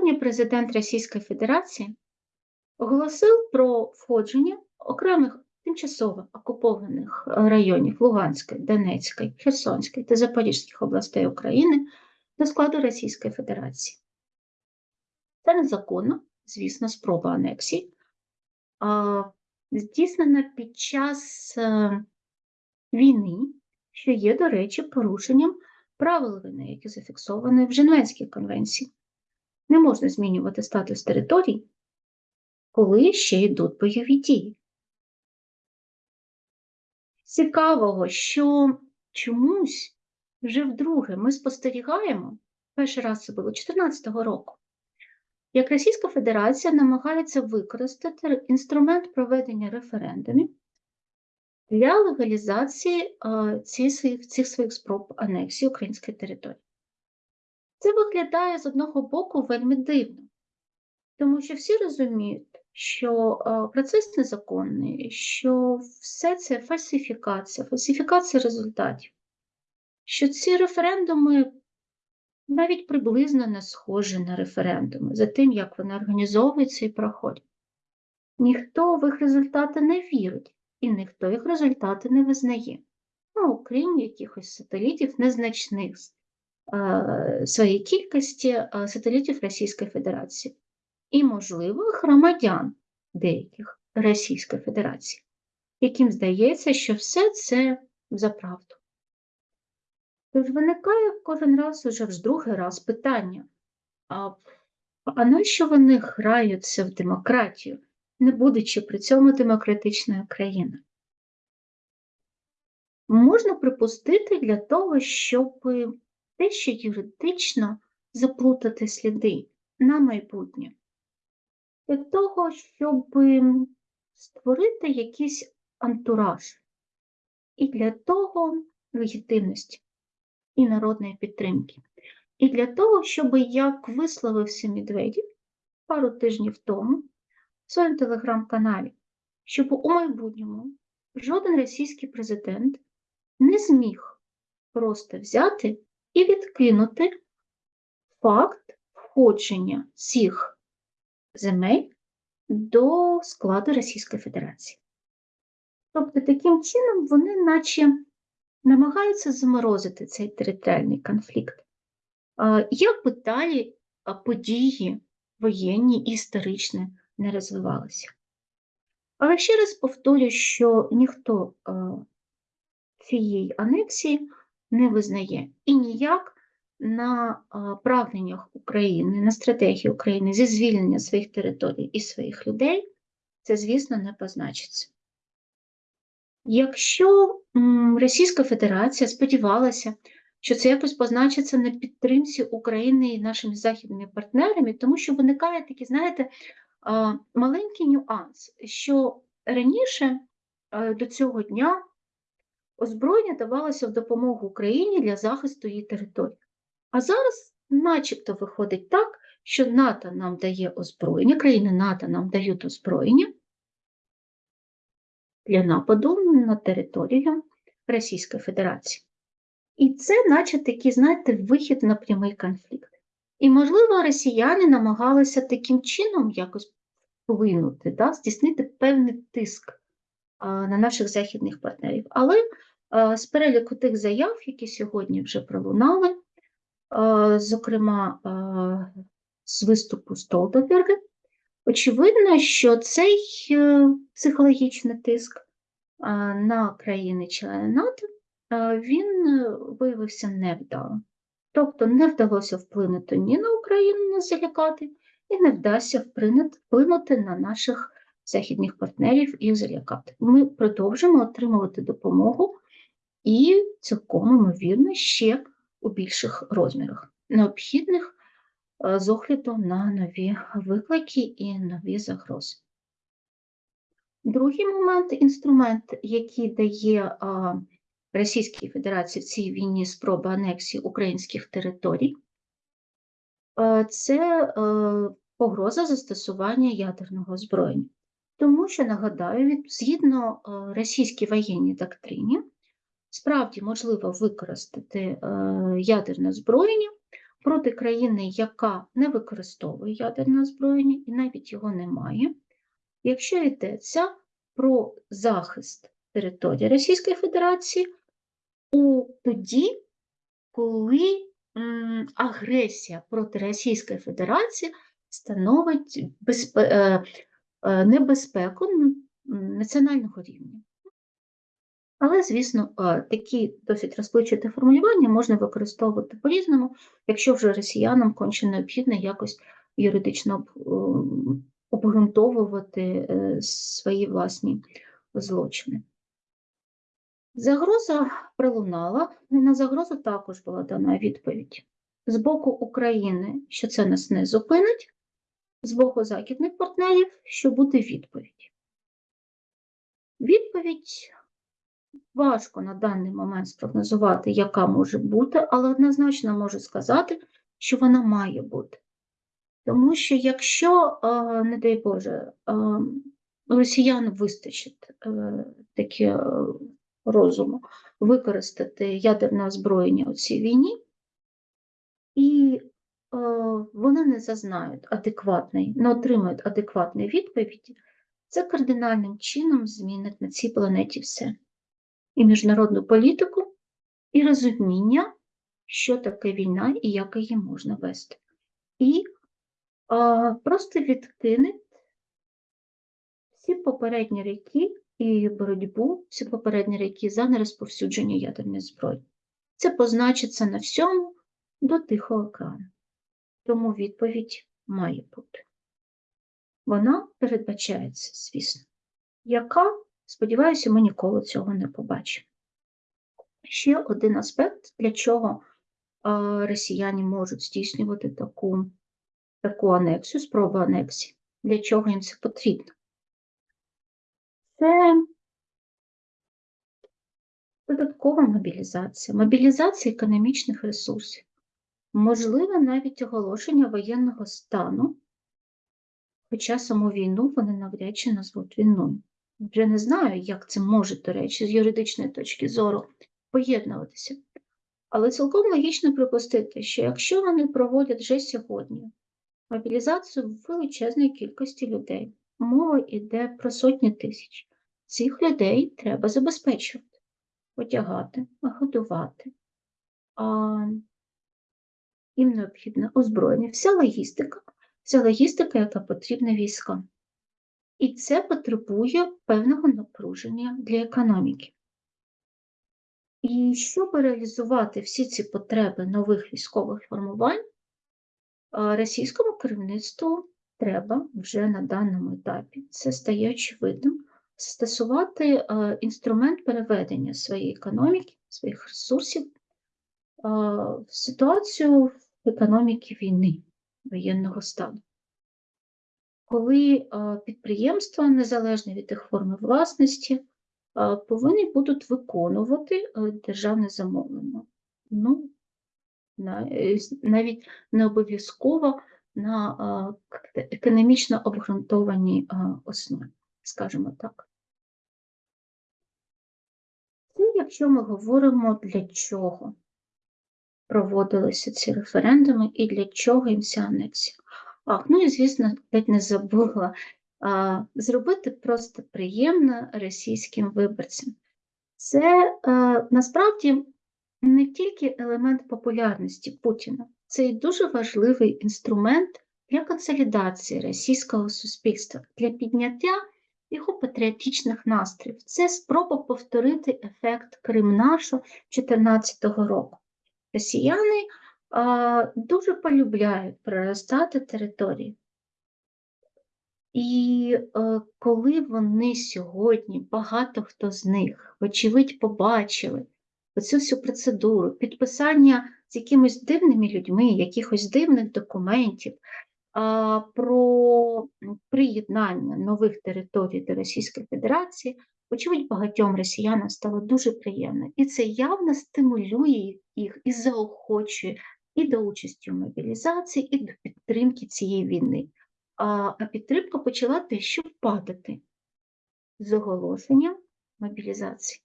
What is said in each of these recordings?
Сьогодні президент Російської Федерації оголосив про входження окремих тимчасово окупованих районів Луганської, Донецької, Херсонської та Запорізьких областей України до складу Російської Федерації. Це незаконно, звісно, спроба анексії, здійснена під час е, війни, що є, до речі, порушенням правил війни, які зафіксовані в Женевській конвенції. Не можна змінювати статус територій, коли ще йдуть бойові дії. Цікавого, що чомусь вже вдруге ми спостерігаємо, перший раз це було 2014 року, як Російська Федерація намагається використати інструмент проведення референдумів для легалізації цих своїх, цих своїх спроб анексії української території. Це виглядає з одного боку вельми дивно, тому що всі розуміють, що процес незаконний, що все це фальсифікація, фальсифікація результатів, що ці референдуми навіть приблизно не схожі на референдуми за тим, як вони організовуються і проходять. Ніхто в їх результати не вірить, і ніхто їх результати не визнає, ну, окрім якихось сателітів незначних своєї кількості сателітів Російської Федерації і, можливо, громадян деяких Російської Федерації, яким здається, що все це за правду. Тож виникає кожен раз уже в другий раз питання, а, а нащо вони граються в демократію, не будучи при цьому демократичною країною? Можна припустити для того, щоб дещо юридично заплутати сліди на майбутнє, для того, щоб створити якийсь антураж, і для того легітимності і народної підтримки. І для того, щоб, як висловився Медведєв пару тижнів тому в своєму телеграм-каналі, щоб у майбутньому жоден російський президент не зміг просто взяти і відкинути факт входження цих земель до складу Російської Федерації. Тобто, таким чином вони наче намагаються заморозити цей територіальний конфлікт. Як би далі події воєнні і історичні не розвивалися? Але ще раз повторюю, що ніхто цієї анексії не визнає і ніяк на прагненнях України, на стратегії України зі звільнення своїх територій і своїх людей, це, звісно, не позначиться. Якщо Російська Федерація сподівалася, що це якось позначиться на підтримці України і нашими західними партнерами, тому що виникає такий, знаєте, маленький нюанс, що раніше до цього дня озброєння давалося в допомогу Україні для захисту її території. А зараз, начебто, виходить так, що НАТО нам дає озброєння, країни НАТО нам дають озброєння для нападу на територію Російської Федерації. І це, наче такий, знаєте, вихід на прямий конфлікт. І, можливо, росіяни намагалися таким чином якось вплинути, да, здійснити певний тиск а, на наших західних партнерів. Але з переліку тих заяв, які сьогодні вже пролунали, зокрема з виступу Столтенберга, Очевидно, що цей е, психологічний тиск на країни-члени НАТО він е, виявився невдалим. Тобто не вдалося вплинути ні на Україну не залякати, і не вдасться вплинути на наших західних партнерів і залякати. Ми продовжимо отримувати допомогу і цілком ймовірно ще у більших розмірах, необхідних з огляду на нові виклики і нові загрози. Другий момент інструмент, який дає Російській Федерації в цій війні спроба анексії українських територій, це е, погроза застосування ядерного озброєння. Тому що, нагадаю, згідно е, російській воєнній доктрині, справді можливо використати е, ядерне озброєння проти країни, яка не використовує ядерне озброєння і навіть його не має, якщо йдеться про захист території Російської Федерації у тоді, коли агресія проти Російської Федерації становить е, е, небезпеку національного рівня. Але, звісно, е, такі досить розпливчаті формулювання можна використовувати по-різному, якщо вже росіянам конче необхідно якось юридично ем, обґрунтовувати е, свої власні злочини. Загроза пролунала, на загрозу також була дана відповідь з боку України, що це нас не зупинить, з боку західних партнерів, що буде відповідь. Відповідь важко на даний момент спрогнозувати, яка може бути, але однозначно можу сказати, що вона має бути. Тому що якщо, е, не дай Боже, е, росіян вистачить е, таке розуму використати ядерне озброєння у цій війні, і вони не зазнають адекватної, не отримають адекватної відповіді, це кардинальним чином змінить на цій планеті все. І міжнародну політику, і розуміння, що таке війна і як її можна вести. І а, просто відкине всі попередні ріки і боротьбу, всі попередні ріки за нерозповсюдження ядерної зброї. Це позначиться на всьому до Тихого океану. Тому відповідь має бути. Вона передбачається, звісно, яка, сподіваюся, ми ніколи цього не побачимо. Ще один аспект, для чого росіяни можуть здійснювати таку, таку анексію, спробу анексії, для чого їм це потрібно. Це додаткова мобілізація, мобілізація економічних ресурсів, можливо, навіть оголошення воєнного стану, хоча саму війну вони навряд чи назвуть війною. Вже не знаю, як це може, до речі, з юридичної точки зору поєднуватися. Але цілком логічно припустити, що якщо вони проводять вже сьогодні мобілізацію величезної кількості людей, мова йде про сотні тисяч, цих людей треба забезпечувати, одягати, годувати. А, їм необхідне озброєння, вся логістика, вся логістика, яка потрібна військам. І це потребує певного напруження для економіки. І щоб реалізувати всі ці потреби нових військових формувань, російському керівництву треба вже на даному етапі, це стає очевидним, застосувати інструмент переведення своєї економіки, своїх ресурсів а, в ситуацію економіки війни, воєнного стану. Коли підприємства, незалежно від їх форми власності, повинні будуть виконувати е, державне замовлення. Ну, е, навіть не обов'язково на економічно обґрунтованій основі, скажімо так. Це якщо ми говоримо, для чого проводилися ці референдуми і для чого їм ця анексія. Ах, ну і звісно, ледь не забула а, зробити просто приємно російським виборцям. Це е, насправді не тільки елемент популярності Путіна, це і дуже важливий інструмент для консолідації російського суспільства, для підняття його патріотичних настроїв. Це спроба повторити ефект Кримнашу 2014 року. Росіяни а, дуже полюбляють проростати території. І е, коли вони сьогодні, багато хто з них, вочевидь, побачили оцю всю процедуру підписання з якимись дивними людьми, якихось дивних документів а, про приєднання нових територій до Російської Федерації, вочевидь, багатьом росіянам стало дуже приємно. І це явно стимулює їх і заохочує і до участі в мобілізації, і до підтримки цієї війни а підтримка почала дещо падати з оголошенням мобілізації.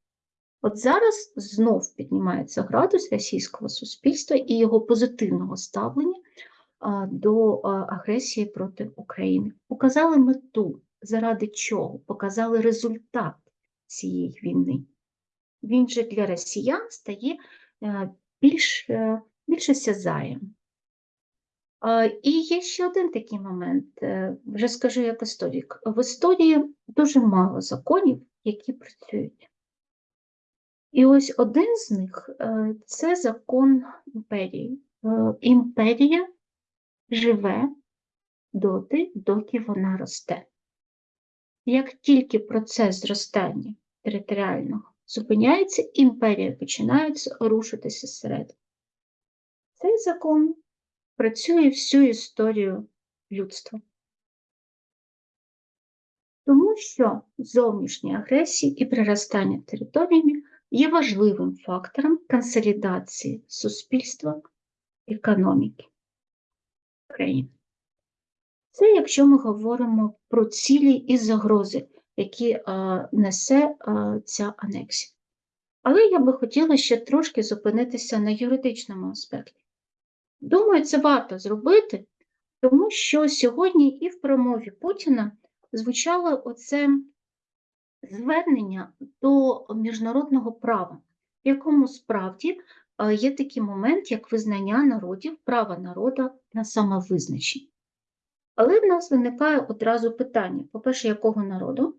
От зараз знов піднімається градус російського суспільства і його позитивного ставлення до агресії проти України. Показали мету, заради чого, показали результат цієї війни. Він же для росіян стає е, більш, е, більш осязаєм. А, І є ще один такий момент, е, вже скажу як історик. В історії дуже мало законів, які працюють. І ось один з них е, це закон імперії. Е, Імперія живе доти, доки вона росте. Як тільки процес зростання територіального зупиняється, імперія починає рушитися зсередини. Цей закон працює всю історію людства. Тому що зовнішні агресії і приростання територіями є важливим фактором консолідації суспільства економіки країни. Це якщо ми говоримо про цілі і загрози, які а, несе а, ця анексія. Але я би хотіла ще трошки зупинитися на юридичному аспекті. Думаю, це варто зробити, тому що сьогодні і в промові Путіна звучало оце звернення до міжнародного права, в якому справді є такий момент, як визнання народів, права народа на самовизначення. Але в нас виникає одразу питання: по-перше, якого народу?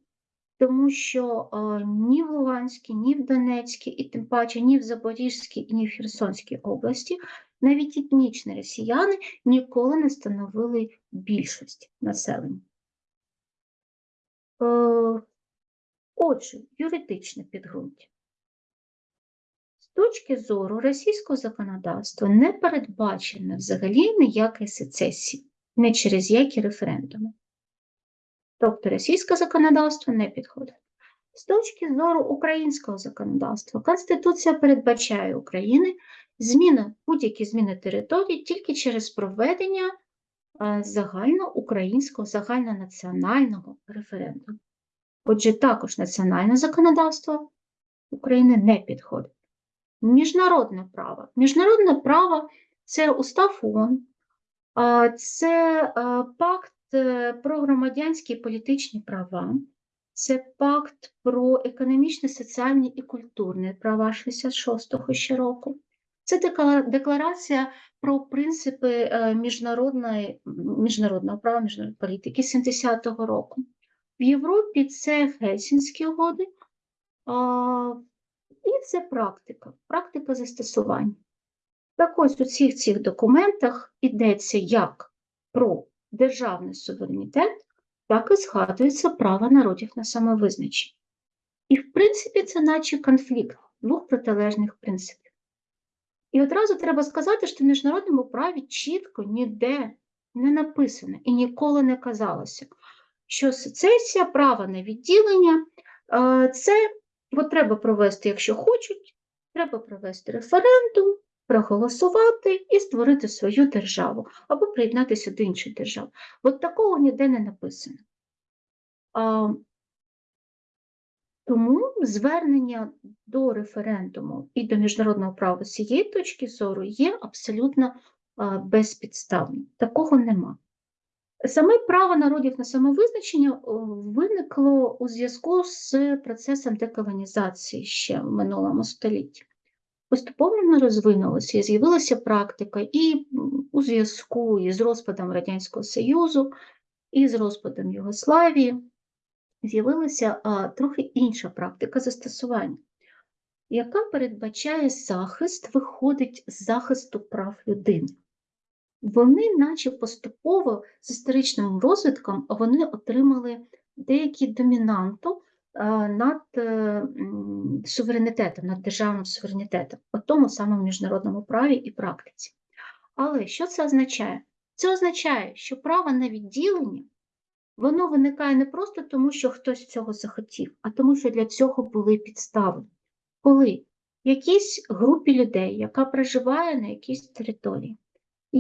Тому що ні в Луганській, ні в Донецькій, і тим паче ні в Запорізькій, ні в Херсонській області навіть етнічні росіяни ніколи не становили більшість населення. Е, отже, юридичне підґрунтя. З точки зору російського законодавства не передбачено взагалі ніякої сецесії, не через які референдуми. Тобто російське законодавство не підходить. З точки зору українського законодавства, Конституція передбачає України зміни, будь-які зміни території тільки через проведення загальноукраїнського, загальнонаціонального референдуму. Отже, також національне законодавство України не підходить. Міжнародне право. Міжнародне право це устав ООН, це пакт е, про громадянські і політичні права, це пакт про економічні, соціальні і культурні права 66-го ще року. Це декларація про принципи е, міжнародної, міжнародного права, міжнародної політики 70-го року. В Європі це Гельсінські угоди, і це практика, практика застосування. Так ось у всіх цих документах йдеться як про державний суверенітет, так і згадується право народів на самовизначення. І, в принципі, це наче конфлікт двох протилежних принципів. І одразу треба сказати, що в міжнародному праві чітко ніде не написано і ніколи не казалося, що сецесія, право на відділення це от треба провести, якщо хочуть, треба провести референдум, проголосувати і створити свою державу або приєднатися до іншої держави. От такого ніде не написано. А, Тому звернення до референдуму і до міжнародного права з цієї точки зору є абсолютно безпідставним. Такого нема. Саме право народів на самовизначення виникло у зв'язку з процесом деколонізації ще в минулому столітті. Поступово воно розвинулося і з'явилася практика і у зв'язку із розпадом Радянського Союзу, і з розпадом Югославії з'явилася трохи інша практика застосування, яка передбачає захист, виходить з захисту прав людини. Вони, наче поступово з історичним розвитком, вони отримали деякі домінанту над е, суверенітетом, над державним суверенітетом, у тому самому міжнародному праві і практиці. Але що це означає? Це означає, що право на відділення воно виникає не просто тому, що хтось цього захотів, а тому, що для цього були підстави. Коли якійсь групі людей, яка проживає на якійсь території,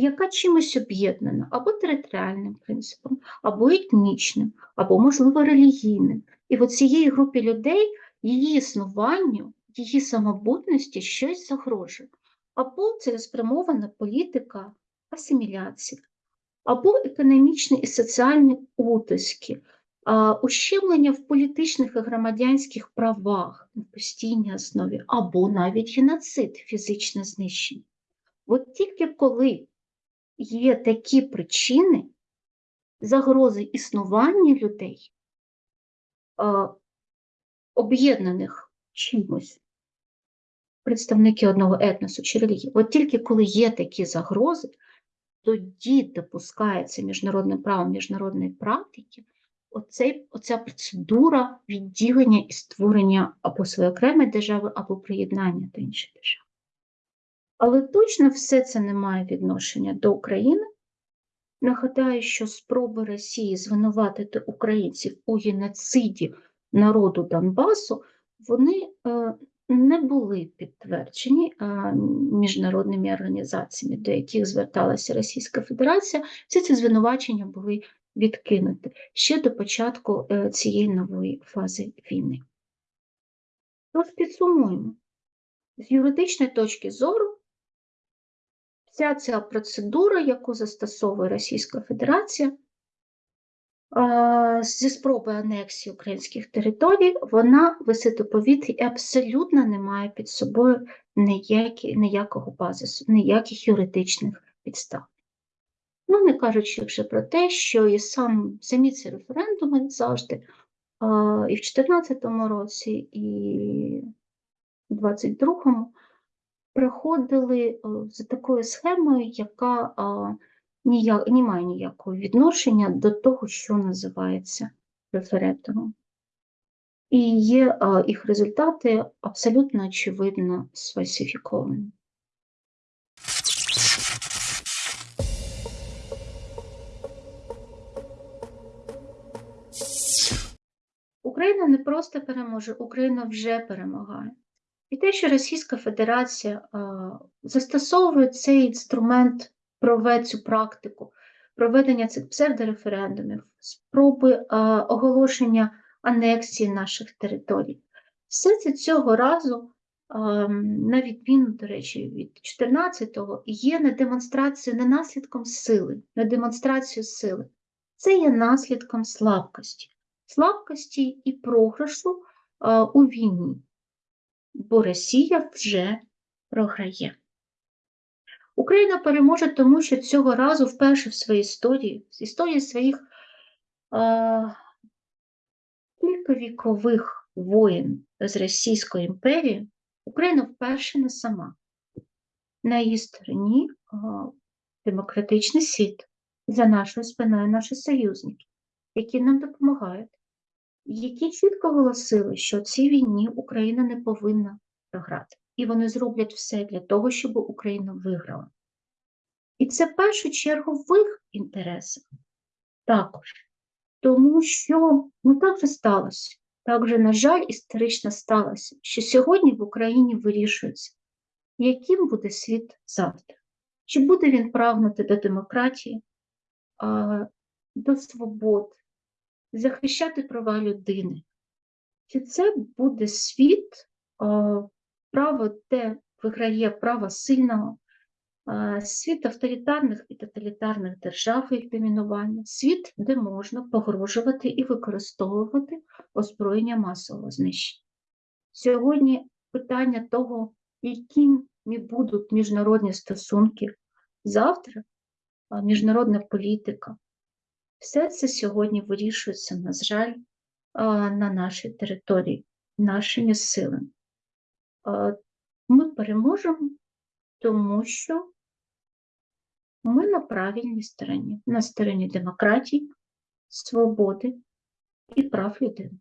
яка чимось об'єднана або територіальним принципом, або етнічним, або, можливо, релігійним. І в цієї групі людей її існуванню її самобутності щось загрожує. Або цілеспрямована політика асиміляції, або економічні і соціальні утиски, ущемлення в політичних і громадянських правах на постійній основі, або навіть геноцид, фізичне знищення. От тільки коли є такі причини загрози існування людей, об'єднаних чимось, представники одного етносу чи релігії, от тільки коли є такі загрози, тоді допускається міжнародним правом міжнародної практики оцей, оця процедура відділення і створення або своєї окремої держави, або приєднання до іншої держави. Але точно все це не має відношення до України. Нагадаю, що спроби Росії звинуватити українців у геноциді народу Донбасу, вони е, не були підтверджені е, міжнародними організаціями, до яких зверталася Російська Федерація. Всі ці звинувачення були відкинуті ще до початку е, цієї нової фази війни. Тож підсумуємо, з юридичної точки зору, вся ця процедура, яку застосовує Російська Федерація, зі спроби анексії українських територій, вона висить у повітрі і абсолютно не має під собою ніякі, ніякого базису, ніяких юридичних підстав. Ну, не кажучи вже про те, що і сам, самі ці референдуми завжди, і в 2014 році, і в 2022 проходили за такою схемою, яка а, ніяк, не має ніякого відношення до того, що називається референдумом. І є а, їх результати абсолютно очевидно сфальсифіковані. Україна не просто переможе, Україна вже перемагає. І те, що Російська Федерація застосовує цей інструмент, прове цю практику, проведення цих псевдореферендумів, спроби оголошення анексії наших територій, все це цього разу, на відміну, до речі, від 14-го, є не демонстрацією, не наслідком сили, не демонстрацією сили. Це є наслідком слабкості. Слабкості і програшу у війні, бо Росія вже програє. Україна переможе, тому що цього разу вперше в своїй історії, з історії своїх кількавікових воїн з Російської імперії, Україна вперше не сама. На її стороні демократичний світ за нашою спиною наші союзники, які нам допомагають які чітко оголосили, що цій війні Україна не повинна програти. І вони зроблять все для того, щоб Україна виграла. І це в першу чергу в їх інтересах також. Тому що ну так же сталося. Так вже, на жаль, історично сталося, що сьогодні в Україні вирішується, яким буде світ завтра. Чи буде він прагнути до демократії, до свобод, захищати права людини. Чи це буде світ, право, де виграє право сильного, світ авторитарних і тоталітарних держав їх домінування, світ, де можна погрожувати і використовувати озброєння масового знищення. Сьогодні питання того, якими будуть міжнародні стосунки завтра, міжнародна політика, все це сьогодні вирішується, на жаль, на нашій території, нашими силами. Ми переможемо, тому що ми на правильній стороні, на стороні демократії, свободи і прав людини.